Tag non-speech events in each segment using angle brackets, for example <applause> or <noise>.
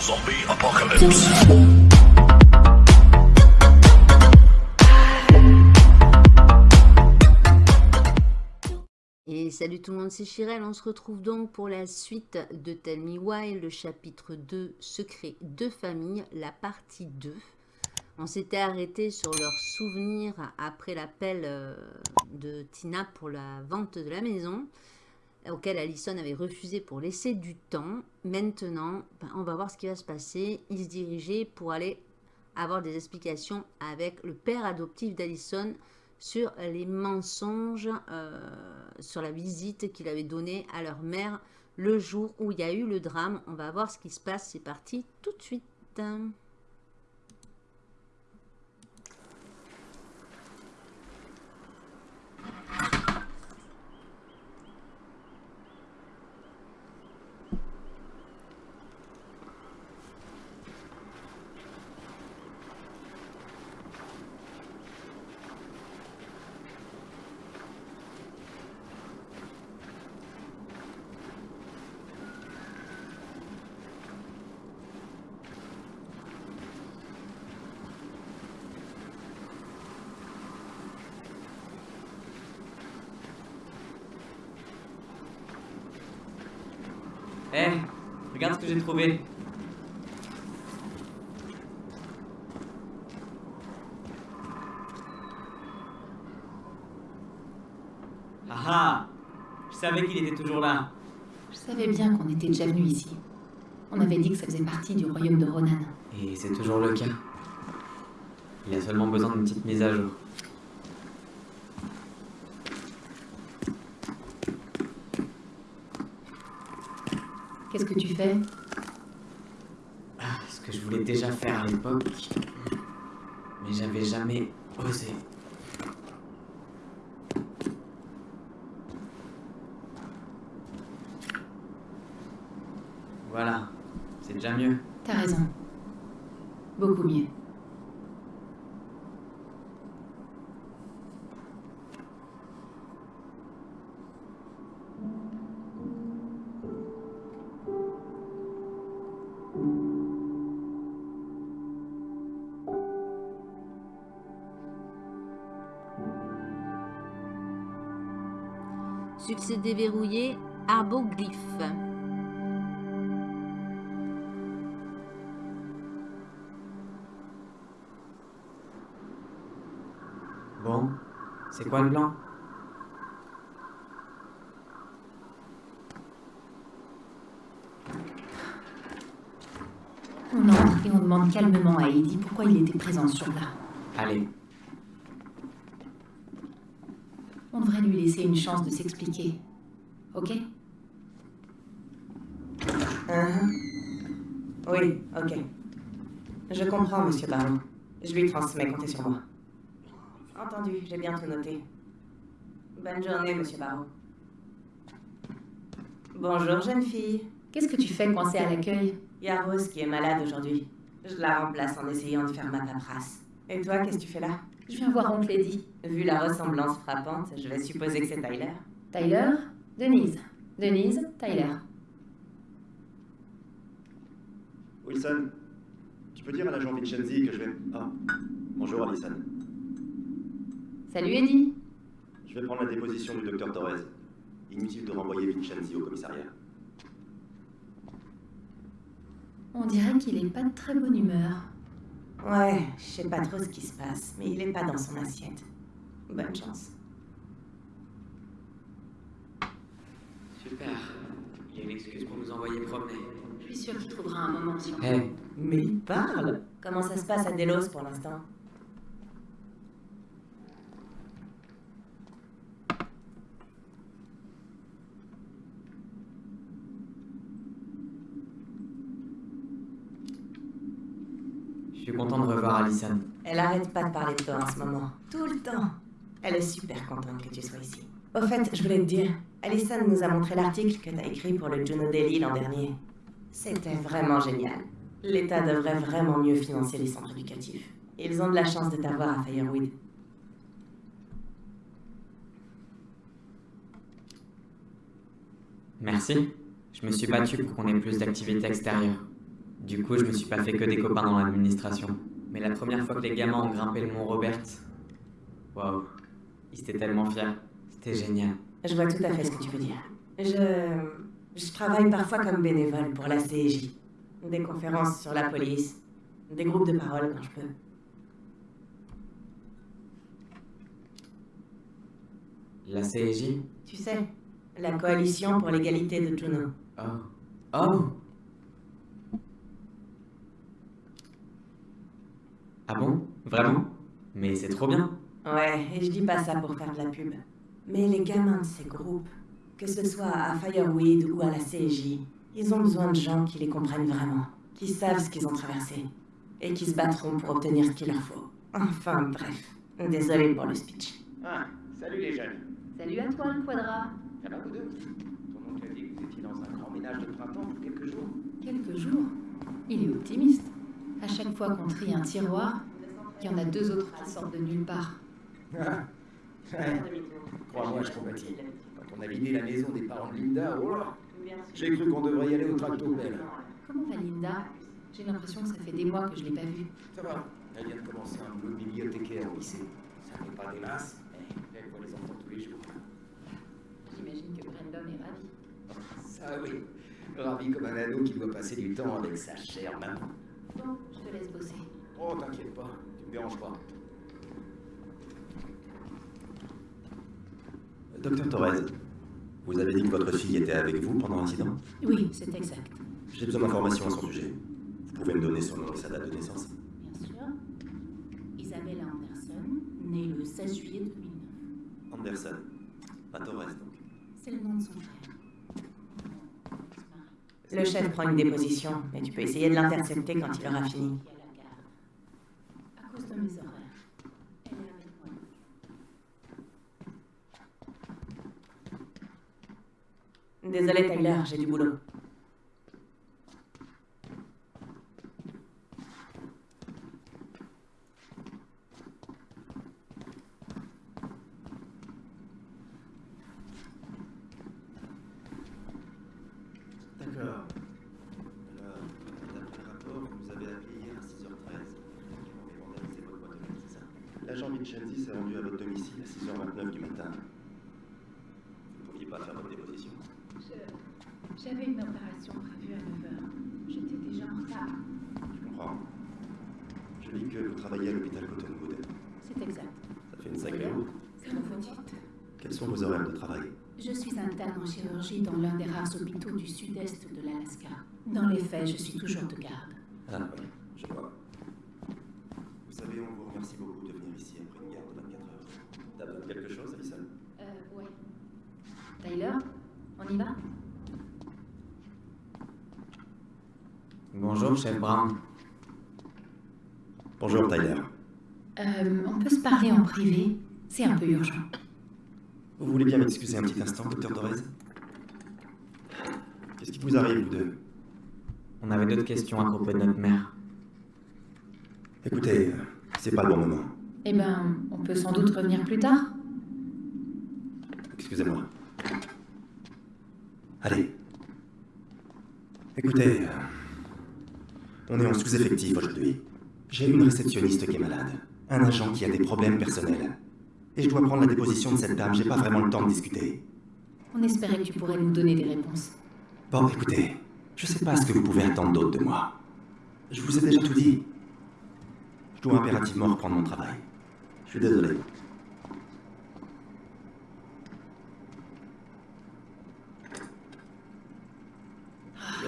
Zombie Apocalypse. Et salut tout le monde, c'est Chirel. On se retrouve donc pour la suite de Tell Me Why, le chapitre 2, Secret de famille, la partie 2. On s'était arrêté sur leurs souvenirs après l'appel euh, de Tina pour la vente de la maison, auquel Allison avait refusé pour laisser du temps. Maintenant, ben, on va voir ce qui va se passer. Ils se dirigeaient pour aller avoir des explications avec le père adoptif d'Allison sur les mensonges, euh, sur la visite qu'il avait donnée à leur mère le jour où il y a eu le drame. On va voir ce qui se passe. C'est parti tout de suite. Hé, Eh, regarde ce que j'ai trouvé. Ah ah Je savais qu'il était toujours là. Je savais bien qu'on était déjà venu ici. On avait dit que ça faisait partie du royaume de Ronan. Et c'est toujours le cas. Il a seulement besoin d'une petite mise à jour. Qu'est-ce que tu fais? Que je voulais déjà faire à l'époque. Mais j'avais jamais osé. Voilà, c'est déjà mieux. T'as raison. Beaucoup mieux. Succès déverrouillé, arboglyphe. Bon, c'est quoi le plan On entre et on demande calmement à Eddie pourquoi il était présent ce jour-là. Allez, On devrait lui laisser une chance de s'expliquer. Ok Hein Oui, ok. Je comprends, monsieur Baron. Je lui transmets, comptez sur moi. Entendu, j'ai bien tout noté. Bonne journée, monsieur Baron. Bonjour, jeune fille. Qu'est-ce que tu fais coincé à l'accueil? Il y a Rose qui est malade aujourd'hui. Je la remplace en essayant de faire ma paperasse. Et toi, qu'est-ce que tu fais là? Je viens voir oncle Eddie. Vu la ressemblance frappante, je vais supposer que c'est Tyler. Tyler? Denise. Denise, Tyler. Wilson, tu peux dire à l'agent Vincenzi que je vais... Ah, bonjour Alison. Salut Eddie. Je vais prendre la déposition du docteur Torres. Inutile de renvoyer Vincenzi au commissariat. On dirait qu'il est pas de très bonne humeur. Ouais, je sais pas trop ce qui se passe, mais il est pas dans son assiette. Bonne chance. Super. Il y a une excuse pour nous envoyer promener. Je suis sûre qu'il trouvera un moment sur Hé, Mais il parle Comment ça se passe à Delos pour l'instant? Je suis content de revoir Alison. Elle arrête pas de parler de toi en ce moment. Tout le temps. Elle est super contente que tu sois ici. Au fait, je voulais te dire, Alison nous a montré l'article que t'as écrit pour le Juno Daily l'an dernier. C'était vraiment génial. L'État devrait vraiment mieux financer les centres éducatifs. Ils ont de la chance de t'avoir à Firewood. Merci. Je me suis battu pour qu'on ait plus d'activités extérieures. Du coup, je me suis pas fait que des copains dans l'administration. Mais la première fois que les gamins ont grimpé le mont Robert, waouh, ils étaient tellement fiers. C'était génial. Je vois tout à fait ce que tu veux dire. Je, je travaille parfois comme bénévole pour la CJ. Des conférences sur la police, des groupes de parole quand je peux. La CJ Tu sais, la coalition pour l'égalité de Juno. Oh. Oh Ah bon? Vraiment? Mais c'est trop bien. Ouais, et je dis pas ça pour faire de la pub. Mais les gamins de ces groupes, que ce soit à Fireweed ou à la CJ, ils ont besoin de gens qui les comprennent vraiment, qui savent ce qu'ils ont traversé, et qui se battront pour obtenir ce qu'il leur faut. Enfin, bref. Désolé pour le speech. Ah, salut les jeunes. Salut à toi, le quadra. Ça va vous deux Ton oncle a dit que vous étiez dans un grand ménage de printemps pour quelques jours. Quelques jours. Il est optimiste. À chaque fois qu'on trie un tiroir, il y en a deux autres qui sortent de nulle part. Ah. Crois-moi, je compatis. Quand on a vidé la maison des parents de Linda, oh là J'ai cru qu'on devrait y aller au tractopelle. Comment va Linda? J'ai l'impression que ça fait des mois que je l'ai pas vue. Ça va, elle vient de commencer un boulot de bibliothécaire au lycée. Ça n'est pas des masses, mais elle voit les enfants tous les jours. J'imagine que Brandon est ravi. Ça oui, ravi comme un ado qui doit passer du temps avec sa chère maman. Bon, je te laisse bosser. Oh, t'inquiète pas, tu me déranges pas. Docteur Torres, vous avez dit que votre fille était avec vous pendant l'incident Oui, c'est exact. J'ai besoin d'informations à son sujet. Vous pouvez me donner son nom et sa date de naissance Bien sûr. Isabella Anderson, née le 16 juillet 2009. Anderson. Pas Torres, donc. C'est le nom de son frère. Le chef prend une déposition, mais tu peux essayer de l'intercepter quand il aura fini. À cause de mes horaires. Elle est avec moi. Désolé Tyler, j'ai du boulot. D'accord. Alors, d'après le rapport, vous avez appelé hier à 6h13. Vous avez vandalisé votre boîte aux lettres, c'est ça L'agent Vincenzi s'est rendu à votre domicile à 6h29 du matin. Vous ne pouviez pas faire votre déposition. Je- J'avais une opération prévue à 9h. J'étais déjà en retard. Je comprends. Je lis que vous travaillez à l'hôpital Cottonwood. C'est exact. Ça fait une sacrée route. Comme vous dites. Quels sont vos horaires de travail Je suis interne en chirurgie dans l'un des rares hôpitaux du sud-est de l'Alaska. Dans les faits, je suis toujours de garde. Ah oui, je vois. Vous savez, on vous remercie beaucoup de venir ici après une garde de 24 heures. T'as besoin de quelque chose, Alison? Euh, ouais. Tyler, on y va? Bonjour, chef Brown. Bonjour, Tyler. Euh, on peut se parler en privé? C'est un peu urgent. Vous voulez bien m'excuser un petit instant, docteur Torres? Qu'est-ce qui vous arrive, vous deux On avait d'autres questions à propos de notre mère. Écoutez, c'est pas le bon moment. Eh ben, on peut sans doute revenir plus tard. Excusez-moi. Allez. Écoutez, euh, on est en sous-effectif aujourd'hui. J'ai une réceptionniste qui est malade, un agent qui a des problèmes personnels. Et je dois prendre la déposition de cette dame, j'ai pas vraiment le temps de discuter. On espérait que tu pourrais nous donner des réponses. Bon, écoutez, je sais pas ce que vous pouvez attendre d'autre de moi. Je vous ai déjà tout dit. Je dois impérativement reprendre mon travail. Je suis désolé.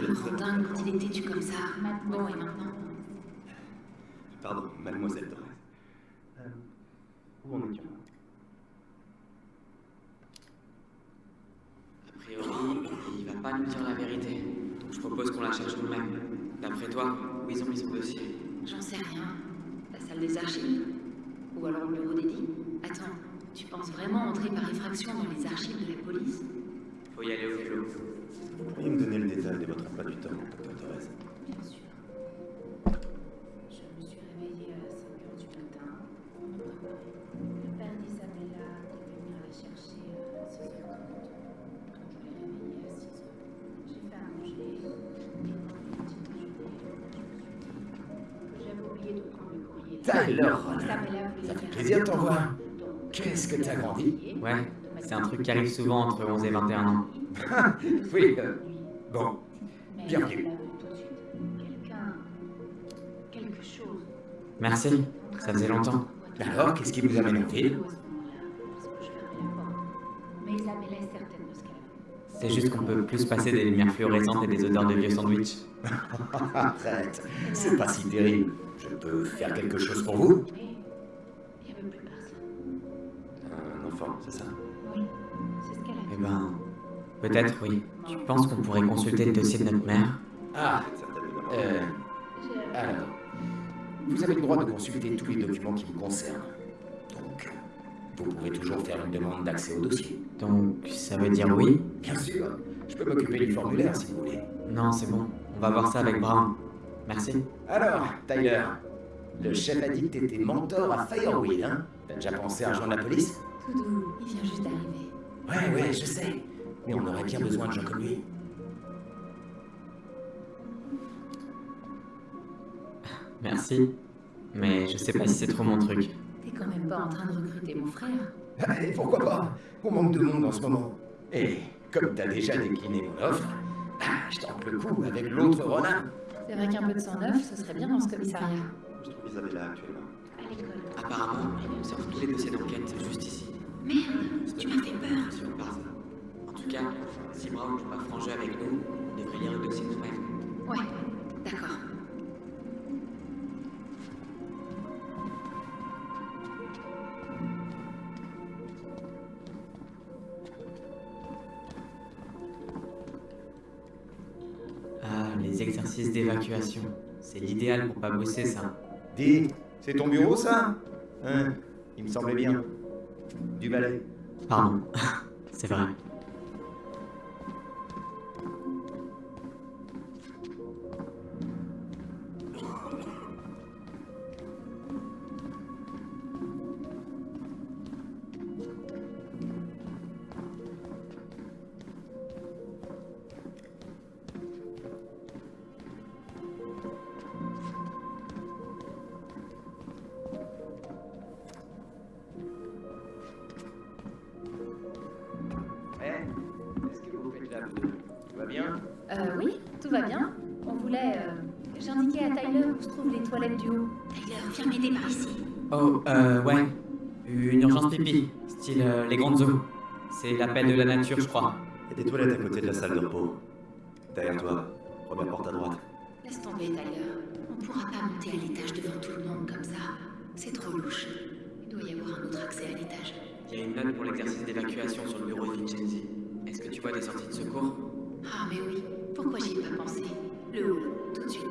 Me rends dingue quand il est têtu comme ça? Bon, et maintenant? Pardon, mademoiselle Torres. Euh, où en étions A priori, il va pas nous dire la vérité. Donc je propose qu'on la cherche nous-mêmes. D'après toi, où ils ont mis son dossier? J'en sais rien. La salle des archives? Ou alors le bureau d'édit Attends, tu penses vraiment entrer par effraction dans les archives de la police? Faut y aller au vélo. Vous pourriez me donner le détail de votre emploi du temps, Donc, Qu'est-ce que t'as grandi Ouais, c'est un truc qui arrive souvent entre 11 et 21 ans. <laughs> Oui, euh, bon. Vu. Quelque chose. Merci, ça faisait longtemps. Alors, qu'est-ce qui vous amène en ville. C'est juste qu'on peut plus passer des lumières fluorescentes et des odeurs de vieux sandwich. <laughs> Arrête, c'est pas si terrible. Je peux faire quelque chose pour vous? C'est ça Oui, c'est ce qu'elle a Eh dit. ben, peut-être oui. Tu penses qu'on pourrait consulter le dossier de notre mère? Ah, Certainement. euh, J'ai- alors. Vous avez le droit de consulter tous les documents qui vous concernent. Donc, vous pouvez toujours faire une demande d'accès au dossier. Donc, ça veut dire oui? Bien sûr, je peux m'occuper du formulaire si vous voulez. Non, c'est bon. On va voir ça avec Brown. Merci. Alors, Tyler, le chef a dit que t'étais mentor à Firewheel, hein? T'as déjà pensé à rejoindre la police? Tout doux, il vient juste d'arriver. Ouais, ouais, je sais. Mais on aurait bien besoin de gens comme lui. Merci. Mais je sais pas si c'est trop mon truc. T'es quand même pas en train de recruter mon frère. <laughs> Et pourquoi pas? On manque de monde en ce moment. Et comme t'as déjà décliné mon offre, ah, je tente le coup avec l'autre Ronin. C'est vrai qu'un peu de sang neuf, ce serait bien dans ce commissariat. Je trouve Isabella actuellement. À l'école. Apparemment, ils conservent tous les dossiers d'enquête juste ici. Merde, tu m'as fait peur. Sur par hasard. En tout cas, si Brown joue pas franc jeu avec nous, on devrait lire le dossier nous-mêmes. Ouais, d'accord. Ah, les exercices d'évacuation. C'est l'idéal pour pas bosser, ça. Dis, c'est ton bureau ça? Hein? Il me semblait bien. Du balai. Pardon. <laughs> c'est vrai. L'appel de la nature, je crois. Il y a des toilettes à côté de la salle de repos. Derrière toi, première porte à droite. Laisse tomber, Tyler. On pourra pas monter à l'étage devant tout le monde comme ça. C'est trop louche. Il doit y avoir un autre accès à l'étage. Il y a une note pour l'exercice d'évacuation sur le bureau de Vincenzi. Est-ce que tu vois des sorties de secours? Ah, mais oui. Pourquoi j'y ai pas pensé? Le hall, tout de suite.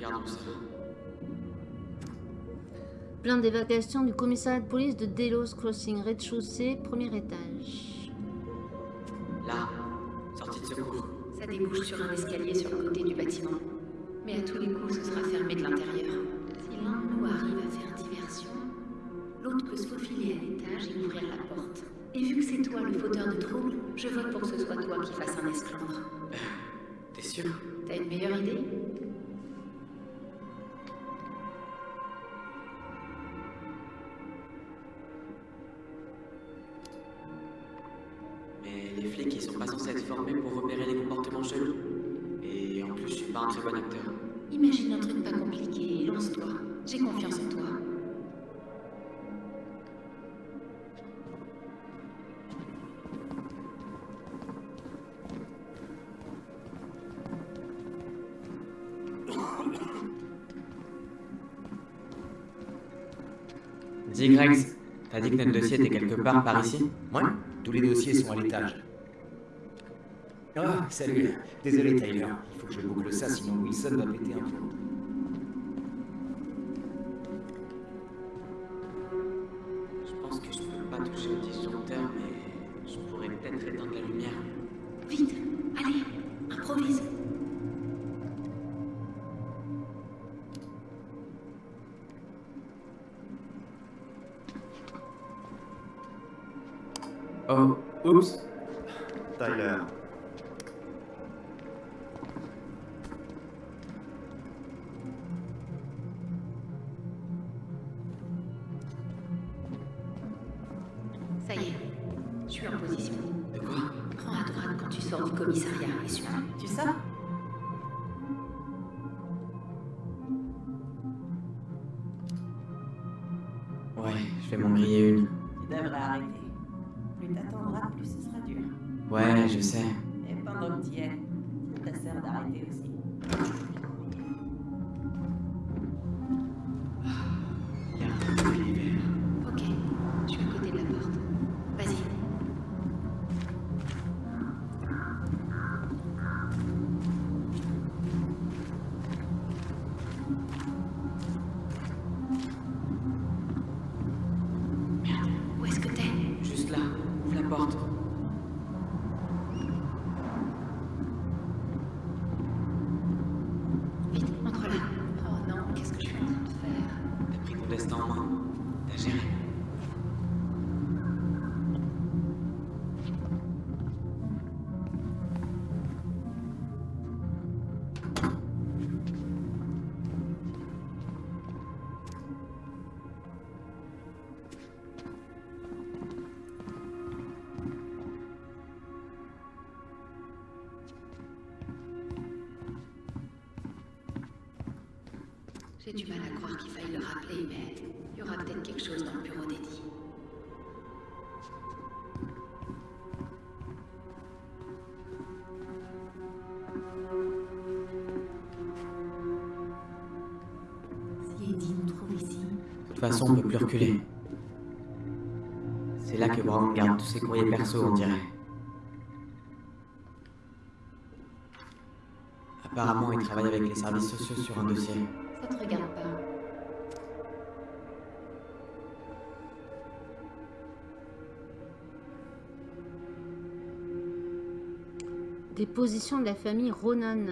Regardons ça. Plan d'évacuation du commissariat de police de Delos Crossing, rez-de-chaussée, premier étage. Là, sortie de secours. Ça débouche sur un escalier sur le côté du bâtiment. Mais à tous les coups, ce sera fermé de l'intérieur. Si l'un de nous arrive à faire diversion, l'autre peut se faufiler à l'étage et ouvrir la porte. Et vu que c'est toi le fauteur de trouble, je vote pour que ce soit toi qui fasses un esclandre. T'es sûr? T'as une meilleure idée? Très bon acteur. Imagine un truc pas compliqué et lance-toi. J'ai confiance en toi. Dis, Greg, t'as dit que notre dossier était quelque part par ici Ouais, tous les dossiers sont à l'étage. Ah, salut. Désolé, Tyler. Il faut que je boucle ça, sinon Wilson va péter un plomb. Je pense que je peux pas toucher au disjoncteur, mais je pourrais peut-être éteindre la lumière. Vite, allez, improvise. Oh, oups. Tyler. Ouais, je vais m'en griller une. Tu devrais arrêter. Plus t'attendras, plus ce sera dur. Ouais, je sais. Et pendant que t'y es, ça sert d'arrêter aussi. Façon, on peut plus reculer. C'est là que Brown garde tous ses courriers perso, on dirait. Apparemment, il travaille avec les services sociaux sur un dossier. ça te regarde pas. Déposition de la famille Ronan.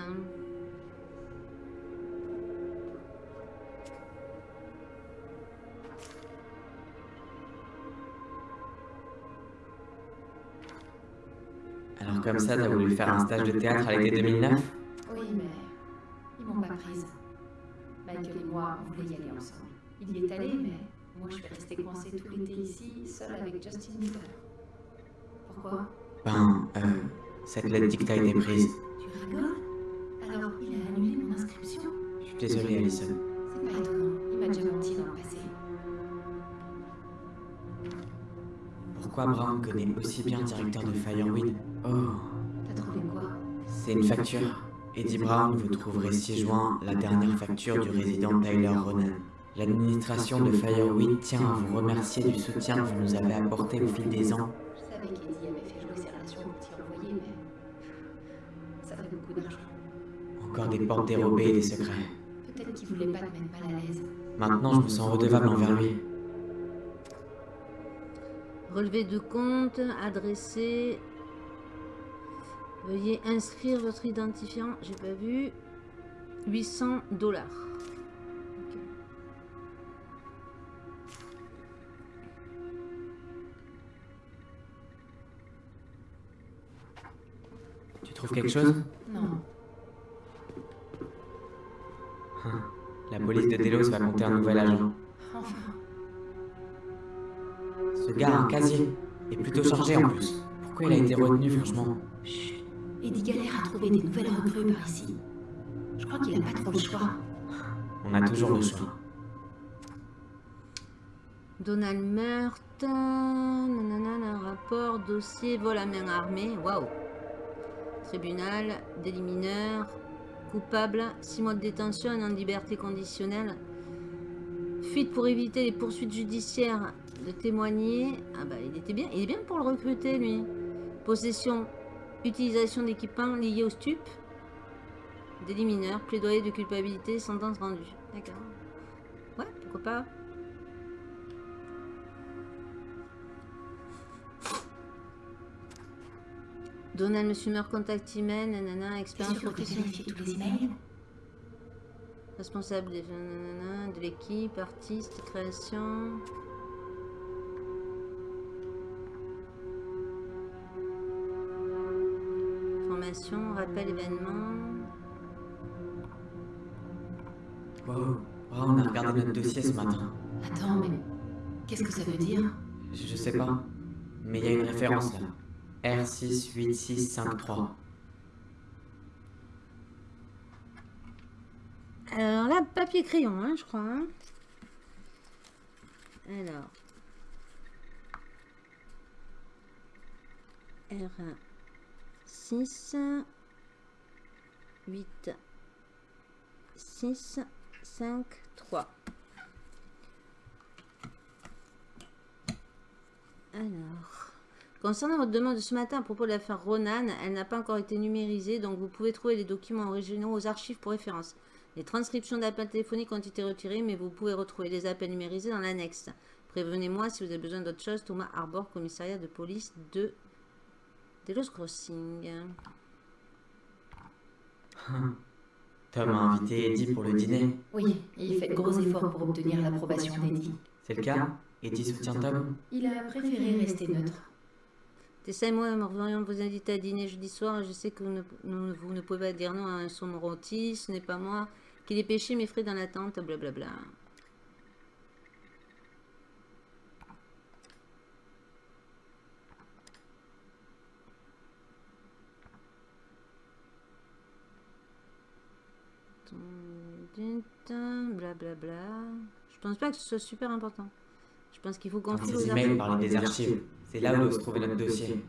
Comme ça, t'as voulu faire un stage de théâtre à l'été 2009 Oui, mais ils m'ont pas prise. Michael et moi, on voulait y aller ensemble. Il y est allé, mais moi, je suis restée coincée tout l'été ici, seule avec Justin Bieber. Pourquoi? Ben, euh, cette lettre dit que t'as été prise. Tu rigoles? Alors, il a annulé mon inscription? Je suis désolé, Alison. C'est pas étonnant. Il m'a déjà menti dans le passé. Pourquoi Brown connaît aussi bien le directeur de Fireweed? Oh, T'as trouvé quoi? C'est une facture. Eddie Brown, vous trouverez 6 juin la dernière facture du résident Tyler Ronan. L'administration de Fireweed tient à vous remercier du soutien que vous nous avez apporté au fil des ans. Je savais qu'Eddie avait fait jouer ses relations au petit envoyé, mais ça fait beaucoup d'argent. Encore des portes dérobées et des secrets. Peut-être qu'il voulait pas te mettre mal à l'aise. Maintenant, je me sens redevable envers lui. Relevé de compte, adressé. Veuillez inscrire votre identifiant. J'ai pas vu. 800 dollars. Tu trouves quelque chose Non, Hein, La police de Delos va compter un nouvel agent. enfin, Ce gars a un casier. Et plutôt chargé en plus. Pourquoi il a été retenu, franchement? Chut. Eddie galère à trouver des nouvelles recrues par ici. Je crois qu'il a pas trop le choix. On a toujours le choix. Donald meurtre. Nanana, rapport, dossier, vol à main armée. Waouh. Tribunal, délit mineur. Coupable, 6 mois de détention et en liberté conditionnelle. Fuite pour éviter les poursuites judiciaires de témoigner. Ah bah il était bien, il est bien pour le recruter lui. Possession, utilisation d'équipements liés au stup. Délit mineur, plaidoyer de culpabilité, sentence rendue. D'accord. Ouais, pourquoi pas. Donald Monsieur Meurt, contact email, nanana, expérience professionnelle. tous les emails Responsable des, nanana, de l'équipe, artiste, création. Informations, rappel événement. Wow, on a regardé notre dossier ce matin. Attends, mais qu'est-ce que ça veut dire? Je sais pas, mais il y a une référence là. R68653. Alors là, papier crayon, hein, je crois. hein. Alors. R 6 8 6 5 3. Alors, concernant votre demande de ce matin à propos de l'affaire Ronan, elle n'a pas encore été numérisée, donc vous pouvez trouver les documents originaux aux archives pour référence. Les transcriptions d'appels téléphoniques ont été retirées, mais vous pouvez retrouver les appels numérisés dans l'annexe. Prévenez-moi si vous avez besoin d'autre chose. Thomas Arbor, commissariat de police de Delos Crossing. Tom a invité Eddie pour le dîner. Oui, il fait de gros efforts pour obtenir l'approbation d'Eddie. C'est le cas? Eddie soutient Tom Il a préféré rester neutre. Tessa et moi aimerions vous inviter à dîner jeudi soir. Je sais que vous ne, nous- vous ne pouvez pas dire non à un saumon rôti. Ce n'est pas moi qui l'ai pêché, mes frais dans l'attente. Blablabla. Blablabla. Je pense pas que ce soit super important. Je pense qu'il faut qu'on archives. emails parlaient des archives. C'est là où se trouver notre dossier.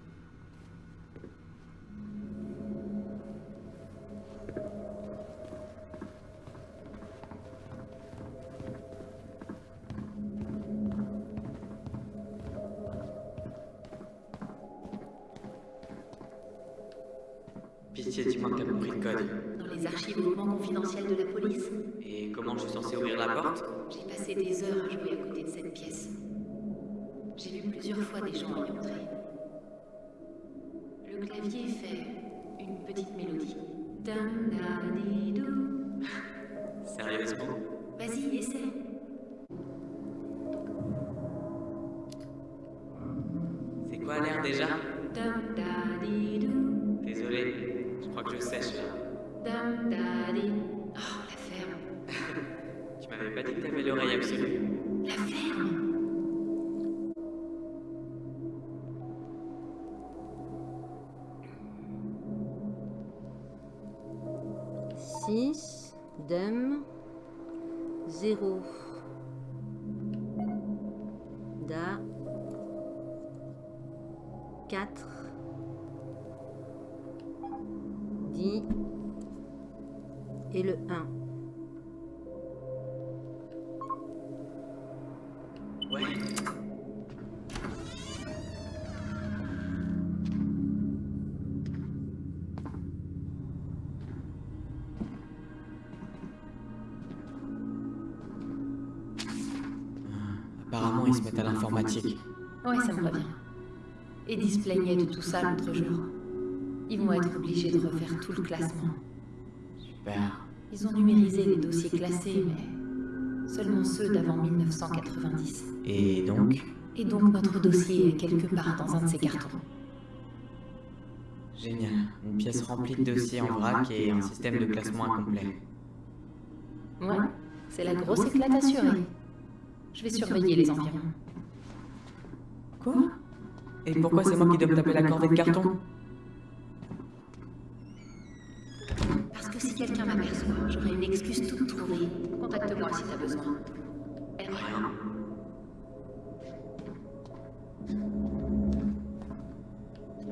Petite mélodie. <laughs> Sérieusement? Vas-y, essaie. C'est quoi l'air déjà? Ouais, ça me revient. Eddie se plaignait de tout ça l'autre jour. Ils vont être obligés de refaire tout le classement. Super. Ils ont numérisé les dossiers classés, mais seulement ceux d'avant 1990. Et donc Et donc notre dossier est quelque part dans un de ces cartons. Génial. Une pièce remplie de dossiers en vrac et un système de classement incomplet. Ouais, c'est la grosse éclate assurée. Je vais surveiller les environs. Quoi Et pourquoi c'est moi qui dois me taper la cordée de carton Parce que si quelqu'un m'aperçoit, j'aurai une excuse toute trouvée. Contacte-moi si t'as besoin. Elle Rien.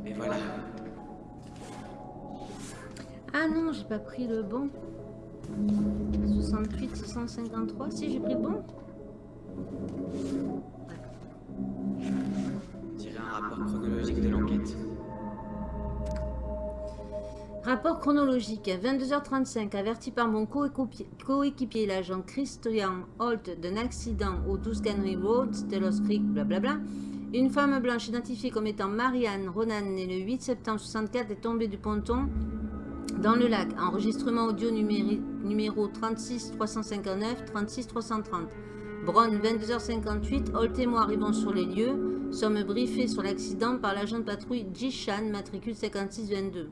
Et voilà. Ah non, j'ai pas pris le bon. 68, 653. Si, j'ai pris le bon. Rapport chronologique de l'enquête. Rapport chronologique. 22h35. Averti par mon coéquipier, l'agent Christian Holt, d'un accident au 12 Canary Road, Telos Creek, blablabla. Une femme blanche identifiée comme étant Marianne Ronan, née le 8 septembre 64, est tombée du ponton dans le lac. Enregistrement audio numéro 36 359 36 330. Brown, 22h58. Holt et moi arrivons sur les lieux. Sommes briefés sur l'accident par l'agent de patrouille Jishan, matricule 5622.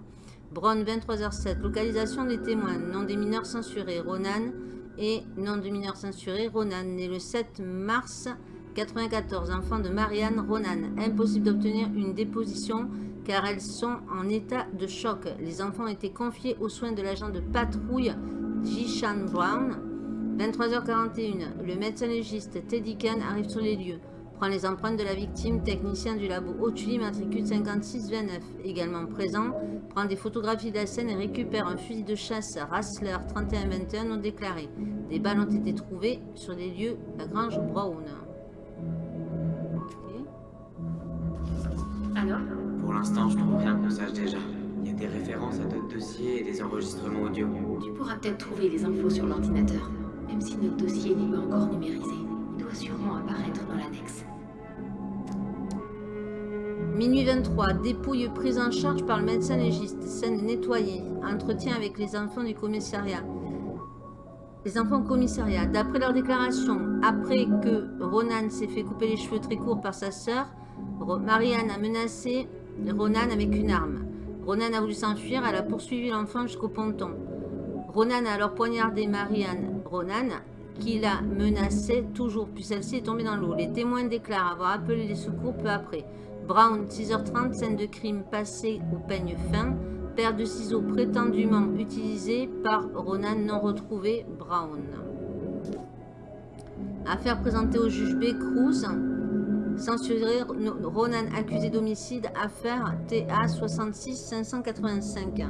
Brown, 23h07. Localisation des témoins. Nom des mineurs censurés. Ronan et nom de mineurs censurés. Ronan, né le 7 mars 94. Enfant de Marianne Ronan. Impossible d'obtenir une déposition car elles sont en état de choc. Les enfants été confiés aux soins de l'agent de patrouille Jishan Brown. 23h41. Le médecin légiste Teddy Khan arrive sur les lieux prend les empreintes de la victime, technicien du labo Otuli, matricule 5629, également présent, prend des photographies de la scène et récupère un fusil de chasse Rassler 3121 non déclaré. Des balles ont été trouvées sur les lieux de la Grange Brown. Alors Pour l'instant, je trouve rien qu'on sache déjà. Il y a des références à d'autres dossiers et des enregistrements audio. Tu pourras peut-être trouver les infos sur l'ordinateur, même si notre dossier n'est pas encore numérisé. Il doit sûrement apparaître dans l'annexe. Minuit 23, dépouille prise en charge par le médecin légiste, scène nettoyée, entretien avec les enfants du commissariat. Les enfants au commissariat, d'après leur déclaration, après que Ronan s'est fait couper les cheveux très courts par sa sœur, Marianne a menacé Ronan avec une arme. Ronan a voulu s'enfuir, elle a poursuivi l'enfant jusqu'au ponton. Ronan a alors poignardé Marianne Ronan, qui la menaçait toujours, puis celle-ci est tombée dans l'eau. Les témoins déclarent avoir appelé les secours peu après. Brown, 6h30, scène de crime passée au peigne fin. Paire de ciseaux prétendument utilisés par Ronan non retrouvé. Brown. Affaire présentée au juge B. Cruz. Censuré Ronan accusé d'homicide. Affaire TA 66 585.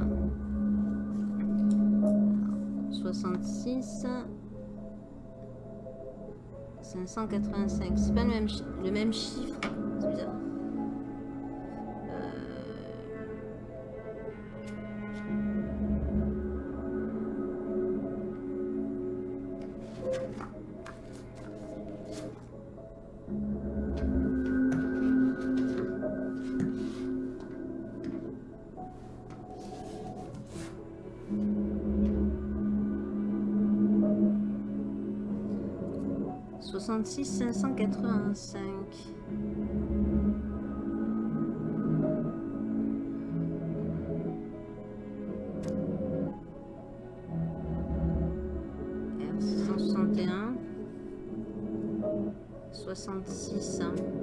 66 585. C'est pas le même, le même chiffre. C'est bizarre. 66 585. R 661 66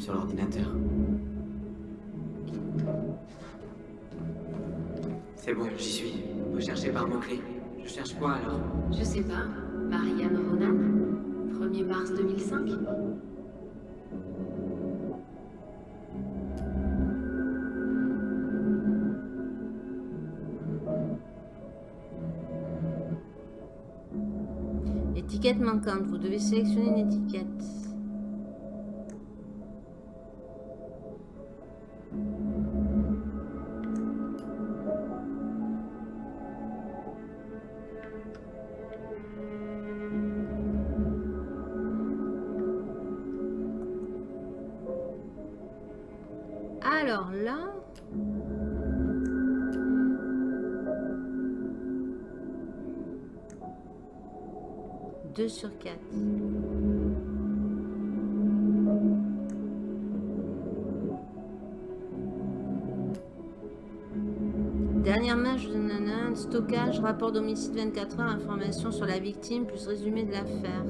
sur l'ordinateur. C'est bon, j'y suis. Faut chercher par mots-clés. Je cherche quoi alors? Je sais pas. Marianne Ronan? 1er mars 2005 Étiquette manquante. Vous devez sélectionner une étiquette. Alors là... Deux sur quatre. Dernièrement, je vous donne un stockage, rapport d'homicide 24 heures, information sur la victime, plus résumé de l'affaire.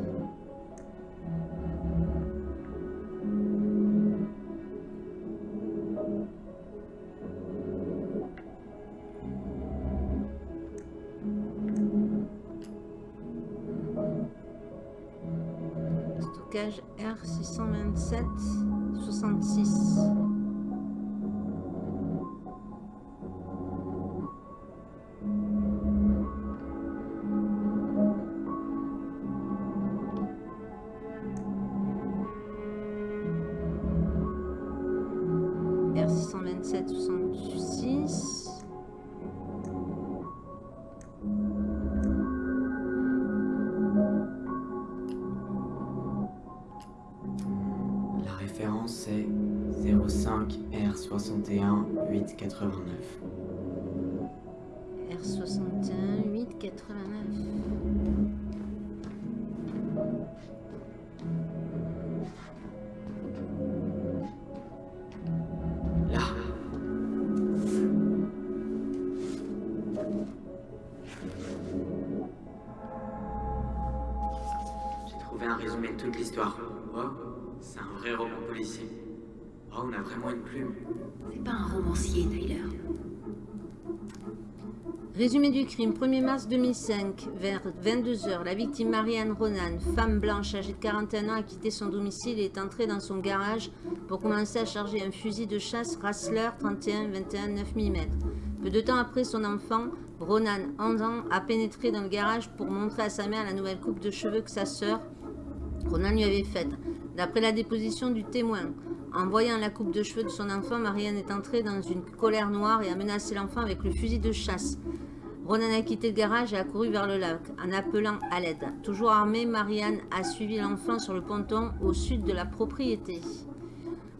Toute l'histoire. Oh, c'est un vrai roman policier. Oh, on a vraiment une plume. C'est pas un romancier, Tyler. Résumé du crime, 1er mars 2005, vers 22h, la victime Marianne Ronan, femme blanche âgée de 41 ans, a quitté son domicile et est entrée dans son garage pour commencer à charger un fusil de chasse Rassler 31-21 9 mm. Peu de temps après son enfant, Ronan, 11 ans, a pénétré dans le garage pour montrer à sa mère la nouvelle coupe de cheveux que sa sœur, Ronan lui avait faite. D'après la déposition du témoin, en voyant la coupe de cheveux de son enfant, Marianne est entrée dans une colère noire et a menacé l'enfant avec le fusil de chasse. Ronan a quitté le garage et a couru vers le lac en appelant à l'aide. Toujours armée, Marianne a suivi l'enfant sur le ponton au sud de la propriété.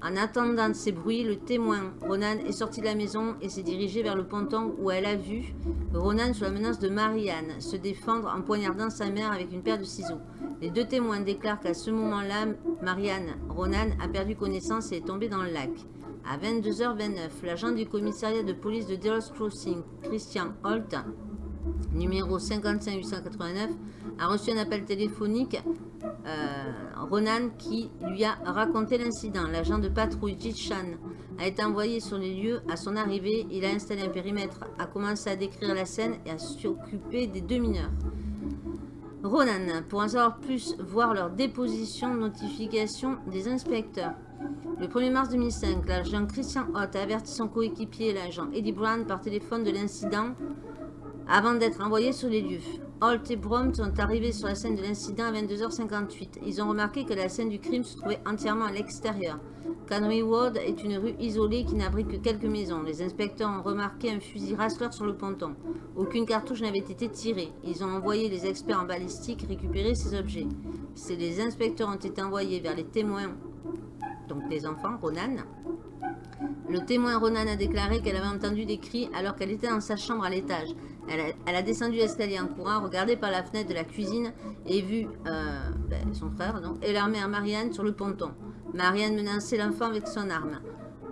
En attendant ces bruits, le témoin, Ronan, est sorti de la maison et s'est dirigé vers le ponton où elle a vu Ronan sous la menace de Marianne se défendre en poignardant sa mère avec une paire de ciseaux. Les deux témoins déclarent qu'à ce moment-là, Marianne Ronan a perdu connaissance et est tombée dans le lac. À 22h29, l'agent du commissariat de police de Delos Crossing, Christian Holt, numéro 55889, a reçu un appel téléphonique euh, Ronan qui lui a raconté l'incident. L'agent de patrouille Jitchan a été envoyé sur les lieux. À son arrivée, il a installé un périmètre, a commencé à décrire la scène et à s'occuper des deux mineurs. Ronan, pour en savoir plus, voir leur déposition, notification des inspecteurs. Le 1er mars 2005, l'agent Christian Hott a averti son coéquipier, l'agent Eddie Brown, par téléphone de l'incident avant d'être envoyé sur les lieux. Holt et Brom sont arrivés sur la scène de l'incident à 22h58. Ils ont remarqué que la scène du crime se trouvait entièrement à l'extérieur. Canry Ward est une rue isolée qui n'abrite que quelques maisons. Les inspecteurs ont remarqué un fusil Rassler sur le ponton. Aucune cartouche n'avait été tirée. Ils ont envoyé les experts en balistique récupérer ces objets. Les inspecteurs ont été envoyés vers les témoins, donc les enfants, Ronan, le témoin Ronan a déclaré qu'elle avait entendu des cris alors qu'elle était dans sa chambre à l'étage. Elle, a- descendu l'escalier en courant, regardé par la fenêtre de la cuisine et vu euh, ben, son frère et leur mère Marianne sur le ponton. Marianne menaçait l'enfant avec son arme.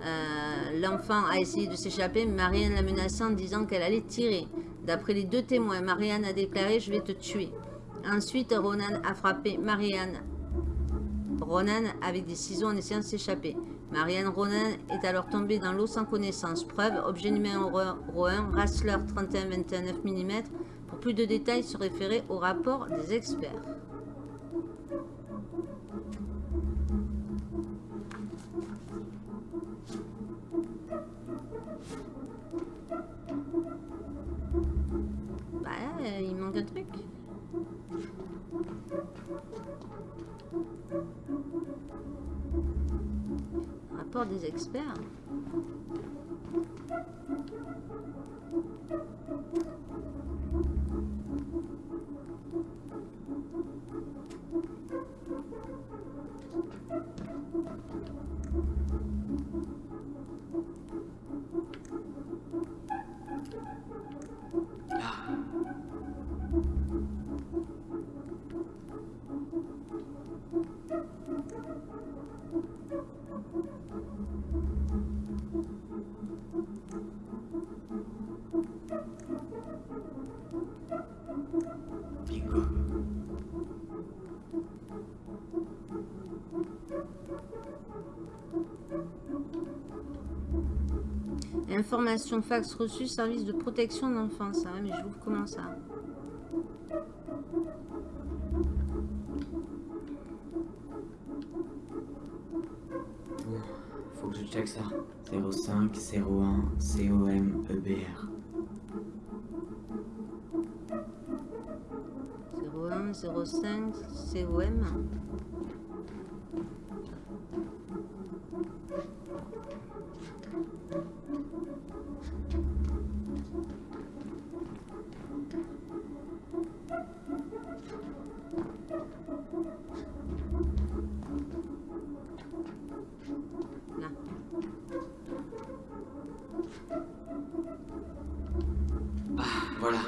Euh, l'enfant a essayé de s'échapper, Marianne l'a menacé en disant qu'elle allait tirer. D'après les deux témoins, Marianne a déclaré « Je vais te tuer ». Ensuite, Ronan a frappé Marianne Ronan avec des ciseaux en essayant de s'échapper. Marianne Ronan est alors tombée dans l'eau sans connaissance. Preuve, objet numéro 1, Rassler 31-21 9 mm. Pour plus de détails, se référer au rapport des experts. Bah, euh, il manque un truc. Rapport des experts. Information fax reçue, service de protection d'enfance. Ah mais je vous comment ça Bon, faut que je check ça. 05 01 COM EBR. 01 05 COM. Là. Ah, voilà.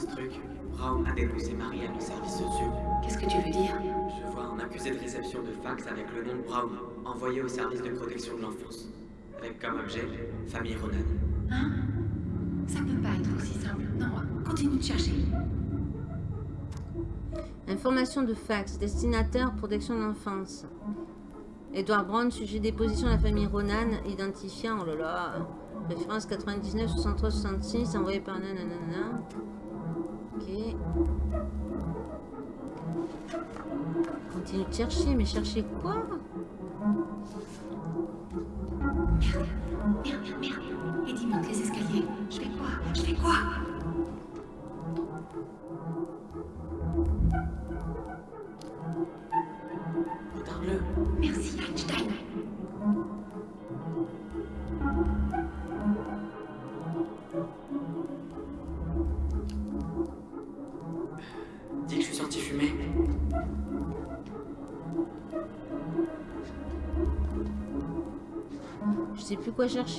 Ce truc Brown a dénoncé Marianne au service sociaux. Qu'est-ce que tu veux dire? Je vois un accusé de réception de fax avec le nom de Brown, envoyé au service de protection de l'enfance. Avec comme objet, famille Ronan. Hein? Ça peut pas être aussi simple. Non, continue de chercher. Information de fax. Destinataire protection de l'enfance. Edouard Brown, sujet des positions de la famille Ronan, identifiant, oh là là, référence 99, 63, 66, envoyé par nanana. Ok. Continue de chercher, mais chercher quoi?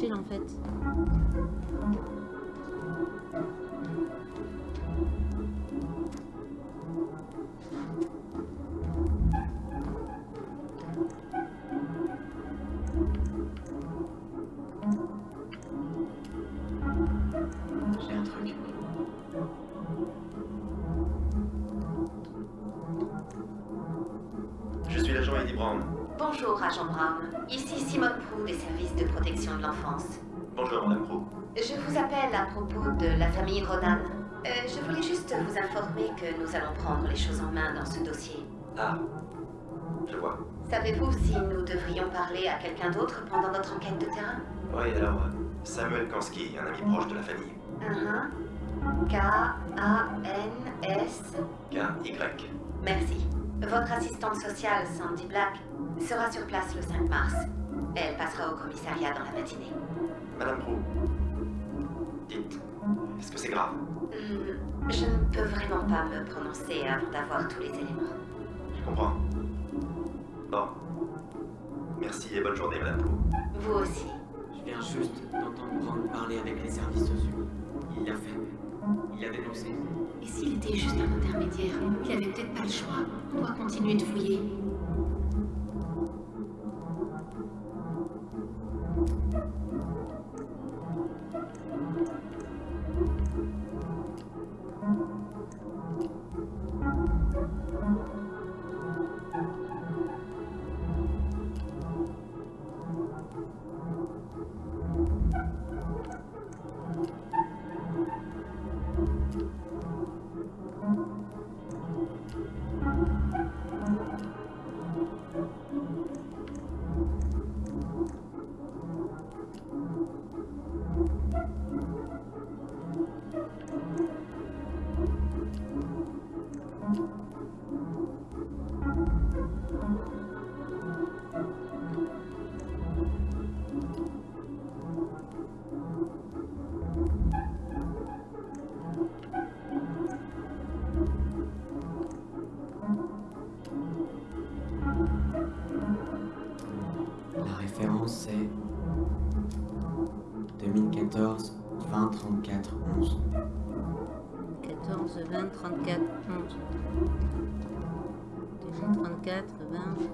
En fait. Propos de la famille Ronan. Euh, je voulais juste vous informer que nous allons prendre les choses en main dans ce dossier. Ah, je vois. Savez-vous si nous devrions parler à quelqu'un d'autre pendant notre enquête de terrain? Oui, alors, Samuel Kansky, un ami proche de la famille. K-A-N-S. K-Y. Merci. Votre assistante sociale, Sandy Black, sera sur place le 5 mars. Elle passera au commissariat dans la matinée. Madame Pro. Dites, est-ce que c'est grave Hmm, je ne peux vraiment pas me prononcer avant d'avoir tous les éléments. Je comprends. Bon. Merci et bonne journée, Madame. Vous aussi. Je viens juste d'entendre Brown parler avec les services sociaux. Il l'a fait. Il a dénoncé. Et s'il était juste un intermédiaire Il avait peut-être pas le choix. On doit continuer de fouiller. 11. 14, 20, 34, 11. 2034, 20.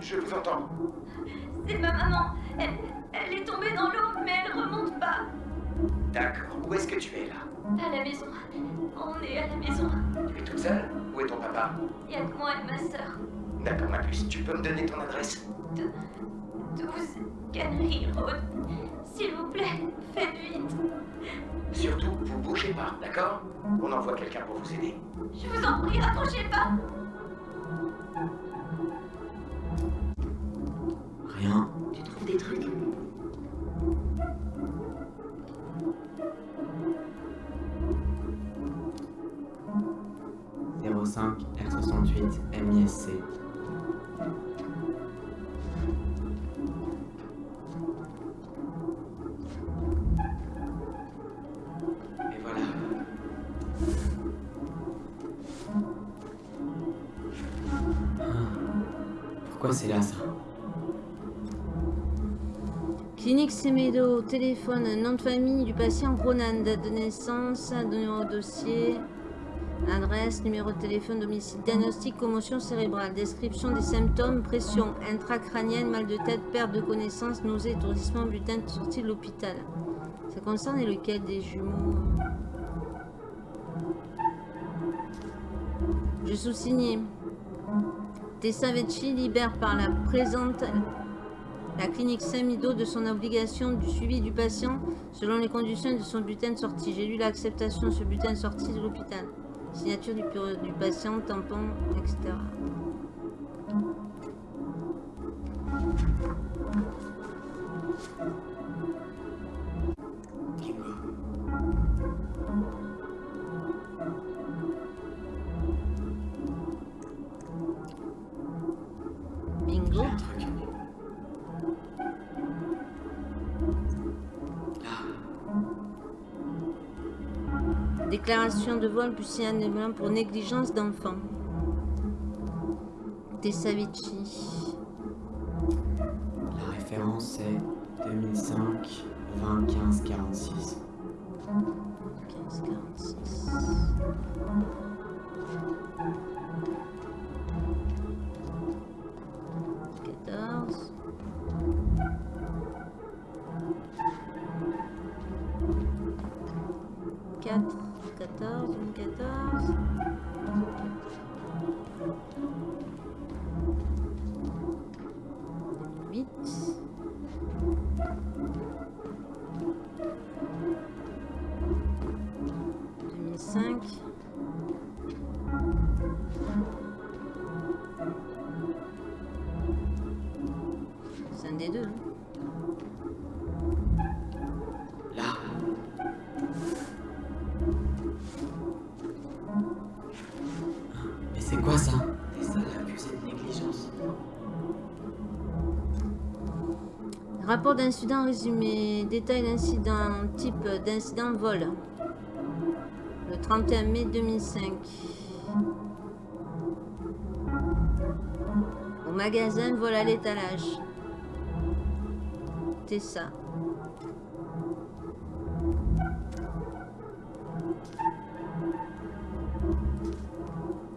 Je vous entends. C'est ma maman. Elle, elle est tombée dans l'eau, mais elle remonte pas. D'accord. Où est-ce que tu es là? À la maison. On est à la maison. Tu es toute seule? Où est ton papa? Il y a que moi et ma sœur. D'accord, ma puce. Tu peux me donner ton adresse? 12 Cannery Road. S'il vous plaît, faites vite. Surtout, vous bougez pas, d'accord? On envoie quelqu'un pour vous aider. Je vous en prie, raccrochez pas. Trucs 05 R68 MISC. Semedo, téléphone, nom de famille du patient Ronan, date de naissance, numéro de dossier, adresse, numéro de téléphone, domicile, diagnostic, commotion cérébrale, description des symptômes, pression intracrânienne, mal de tête, perte de connaissance, nausée, étourdissement, butin, sortie de l'hôpital. Ça concerne lequel des jumeaux? Je sous-signais. Tessa Vecchi libère par la présente la clinique Saint-Mido de son obligation du suivi du patient selon les conditions de son bulletin de sortie. J'ai lu l'acceptation de ce bulletin de sortie de l'hôpital. Signature du patient, tampon, etc. Déclaration de vol plus signalement pour négligence d'enfant. Tessavici. La référence est 2005 20 15 46. 15, 46. Rapport d'incident résumé. Détail d'incident. Type d'incident vol. Le 31 mai 2005. Au magasin, vol à l'étalage. Tessa.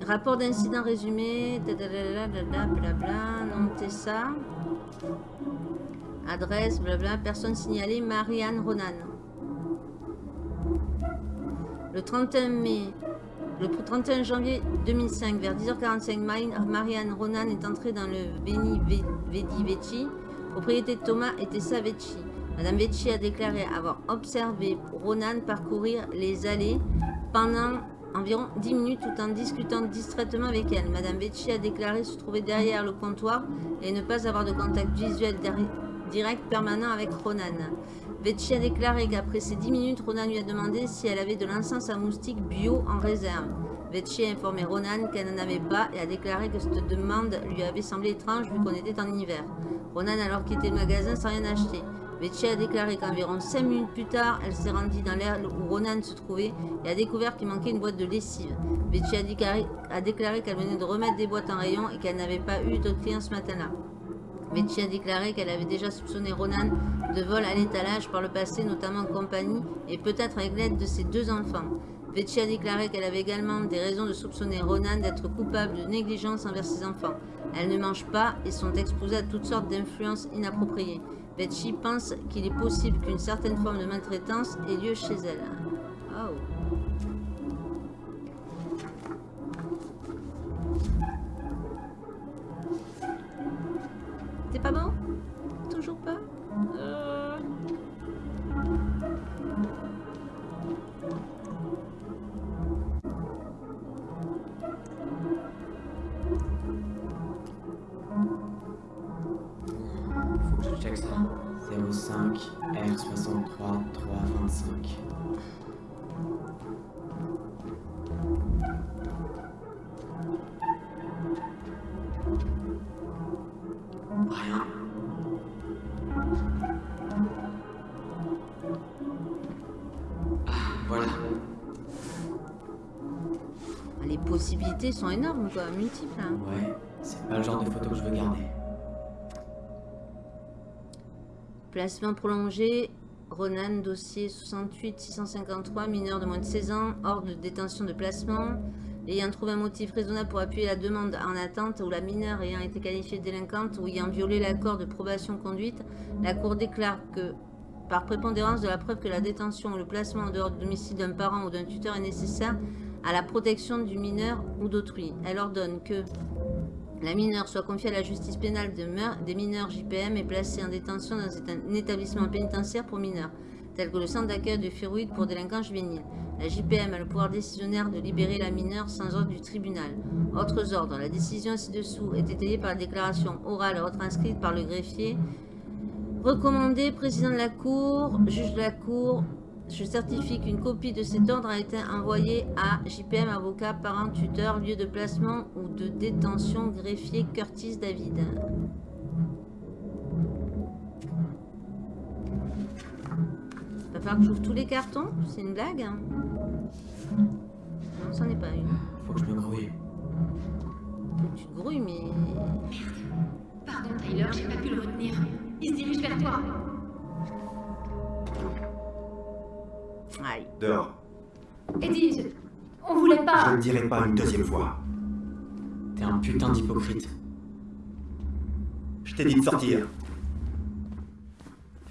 Rapport d'incident résumé. De Tessa. Adresse, blabla, personne signalée, Marianne Ronan. Le 31 mai, le 31 janvier 2005, vers 10h45, Mari- Marianne Ronan est entrée dans le Beni Ve- Vedi Vecchi, propriété de Thomas et Tessa Vecchi. Madame Vecchi a déclaré avoir observé Ronan parcourir les allées pendant environ 10 minutes tout en discutant distraitement avec elle. Madame Vecchi a déclaré se trouver derrière le comptoir et ne pas avoir de contact visuel derri- direct permanent avec Ronan. Vecchi a déclaré qu'après ces 10 minutes, Ronan lui a demandé si elle avait de l'encens à moustiques bio en réserve. Vecchi a informé Ronan qu'elle n'en avait pas et a déclaré que cette demande lui avait semblé étrange vu qu'on était en hiver. Ronan alors quitté le magasin sans rien acheter. Betty a déclaré qu'environ 5 minutes plus tard, elle s'est rendue dans l'air où Ronan se trouvait et a découvert qu'il manquait une boîte de lessive. Betty a déclaré, a déclaré qu'elle venait de remettre des boîtes en rayon et qu'elle n'avait pas eu d'autres clients ce matin-là. Betty a déclaré qu'elle avait déjà soupçonné Ronan de vol à l'étalage par le passé, notamment en compagnie et peut-être avec l'aide de ses deux enfants. Betty a déclaré qu'elle avait également des raisons de soupçonner Ronan d'être coupable de négligence envers ses enfants. Elles ne mangent pas et sont exposées à toutes sortes d'influences inappropriées. Betty pense qu'il est possible qu'une certaine forme de maltraitance ait lieu chez elle. Oh. C'est pas bon Toujours pas? Euh. Faut que je check ça. 05 R63 325. Possibilités sont énormes, quoi, multiples. hein. Ouais, c'est pas le genre de photo que je veux garder. Placement prolongé. Ronan, dossier 68 653, mineur de moins de 16 ans, hors de détention de placement. Ayant trouvé un motif raisonnable pour appuyer la demande en attente ou la mineure ayant été qualifiée de délinquante ou ayant violé l'accord de probation conduite, la Cour déclare que, par prépondérance de la preuve que la détention ou le placement en dehors du domicile d'un parent ou d'un tuteur est nécessaire à la protection du mineur ou d'autrui, elle ordonne que la mineure soit confiée à la justice pénale des mineurs JPM et placée en détention dans un établissement pénitentiaire pour mineurs, tel que le centre d'accueil de Férouide pour délinquants juvéniles. La JPM a le pouvoir décisionnaire de libérer la mineure sans ordre du tribunal. Autres ordres, la décision ci-dessous est étayée par la déclaration orale retranscrite par le greffier. Recommandé, président de la Cour, juge de la Cour, je certifie qu'une copie de cet ordre a été envoyée à JPM, avocat, parent, tuteur, lieu de placement ou de détention, greffier Curtis David. Va falloir que j'ouvre tous les cartons C'est une blague hein Non, c'en est pas une. Faut que je me grouille. Faut que tu te grouilles, mais... Pardon, Tyler, j'ai pas pu le retenir. Il se dirige vers toi. Aïe. Dehors. Eddie, je- on voulait Je ne pas. dirai pas une deuxième fois. T'es un putain d'hypocrite. Je t'ai dit de sortir.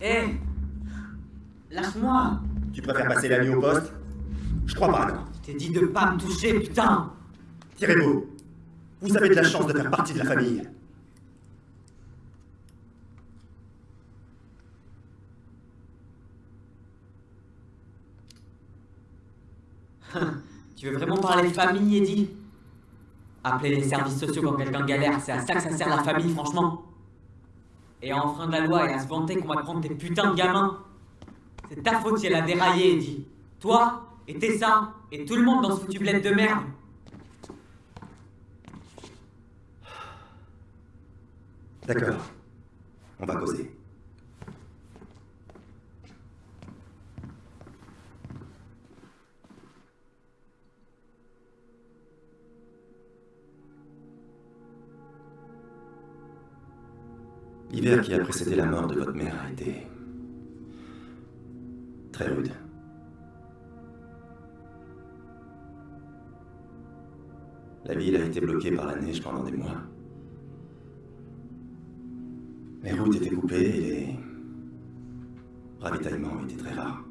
Hé Lâche-moi Tu préfères passer la nuit au poste? Je crois pas, non. Je t'ai dit de pas me toucher, putain Tirez-vous. Vous avez de la chance de faire partie de la famille. Tu veux vraiment parler de famille, Eddie? Appeler les services sociaux quand quelqu'un galère, c'est à ça que ça sert la famille, franchement. Et à enfreindre la loi et à se vanter qu'on va prendre tes putains de gamins. C'est ta faute si elle a déraillé, Eddie. Toi, et Tessa, et tout le monde dans ce foutu bled de merde. D'accord. On va causer. L'hiver qui a précédé la mort de votre mère a été très rude. La ville a été bloquée par la neige pendant des mois. Les routes étaient coupées et les ravitaillements étaient très rares.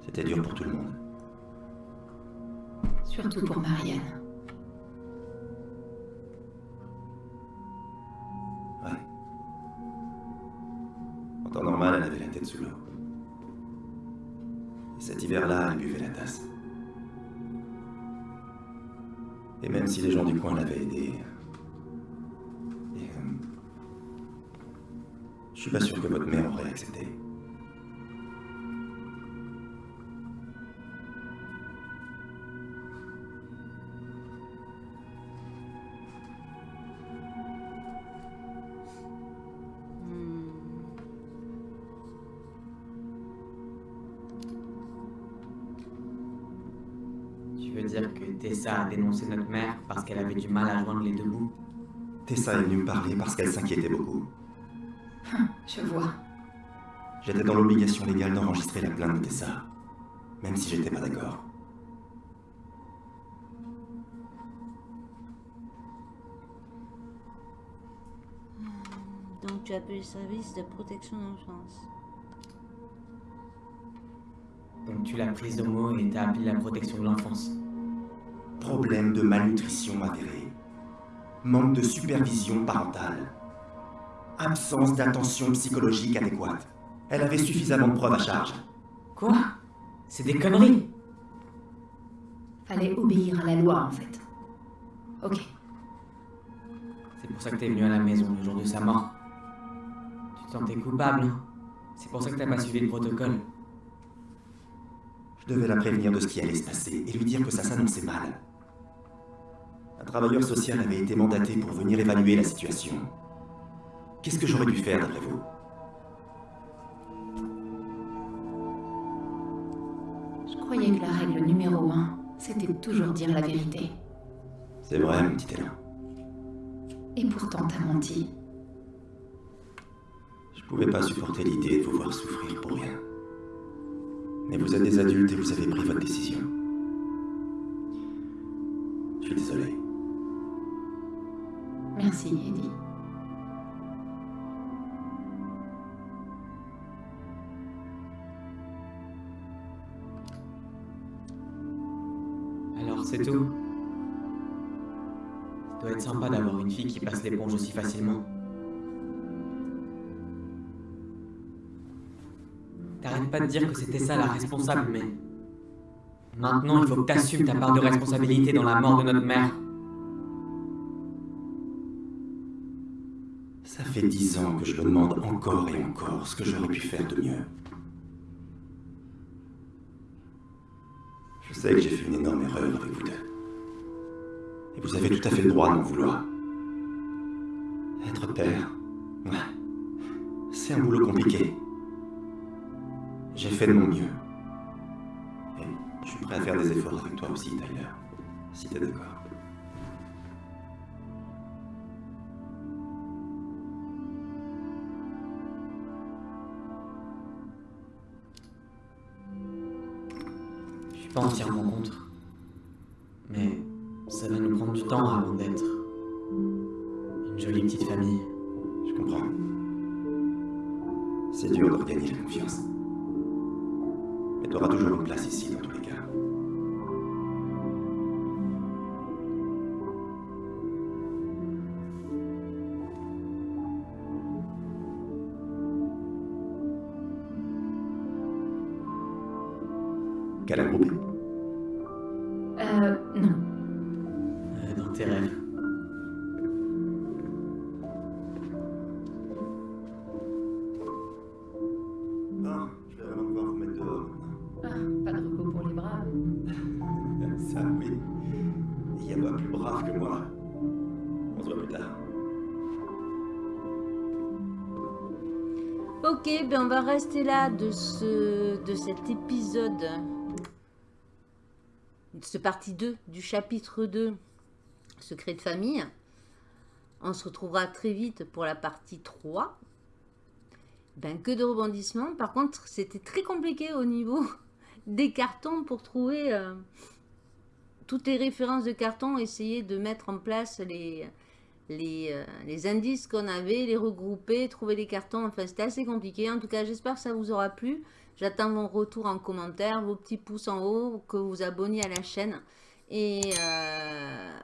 C'était dur pour tout le monde. Surtout pour Marianne. Et cet hiver-là, elle buvait la tasse. Et même si les gens du coin l'avaient aidée... et, euh, je suis pas sûr que votre mère aurait accepté. Tessa a dénoncé notre mère parce qu'elle avait du mal à joindre les deux bouts Tessa est venue me parler parce qu'elle s'inquiétait beaucoup. Je vois. J'étais dans l'obligation légale d'enregistrer la plainte de Tessa, même si j'étais pas d'accord. Donc tu appelles le service de protection d'enfance. Donc tu l'as prise de mots et t'as appelé la protection de l'enfance. Problème de malnutrition avéré. Manque de supervision parentale. Absence d'attention psychologique adéquate. Elle avait suffisamment de preuves à charge. Quoi? C'est des conneries Fallait obéir à la loi, en fait. Ok. C'est pour ça que t'es venu à la maison le jour de sa mort. Tu te sentais coupable, hein? C'est pour ça que t'as pas suivi le protocole. Je devais la prévenir de ce qui allait se passer et lui dire que ça s'annonçait mal. Un travailleur social avait été mandaté pour venir évaluer la situation. Qu'est-ce que j'aurais dû faire d'après vous? Je croyais que la règle numéro un, c'était de toujours dire la vérité. C'est vrai, mon petit Élan. Et pourtant, t'as menti. Je pouvais pas supporter l'idée de vous voir souffrir pour rien. Mais vous êtes des adultes et vous avez pris votre décision. Je suis désolé. Merci, Eddie. Alors c'est tout Ça doit être sympa d'avoir une fille qui passe l'éponge aussi facilement. T'arrêtes pas de dire que c'était ça la responsable, mais... Maintenant, il faut que t'assumes ta part de responsabilité dans la mort de notre mère. Fait dix ans que je me demande encore et encore ce que j'aurais pu faire de mieux. Je sais que j'ai fait une énorme erreur avec vous deux. Et vous avez tout à fait le droit d'en vouloir. Être père, c'est un boulot compliqué. J'ai fait de mon mieux. Et je suis prêt à faire des efforts avec toi aussi, Tyler, si t'es d'accord. Pas entièrement contre. Mais ça va nous prendre du temps avant d'être une jolie petite famille. Rester là de, ce, de cet épisode, de ce partie 2 du chapitre 2, Secret de famille. On se retrouvera très vite pour la partie 3. Ben, que de rebondissements. Par contre, c'était très compliqué au niveau <laughs> des cartons pour trouver euh, toutes les références de cartons, essayer de mettre en place les, les, euh, les indices qu'on avait, les regrouper, trouver les cartons. Enfin, c'était assez compliqué. En tout cas, j'espère que ça vous aura plu. J'attends vos retours en commentaire, vos petits pouces en haut, que vous vous abonniez à la chaîne. Et euh,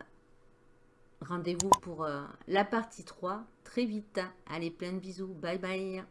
rendez-vous pour euh, la partie 3 très vite. Allez, plein de bisous. Bye bye.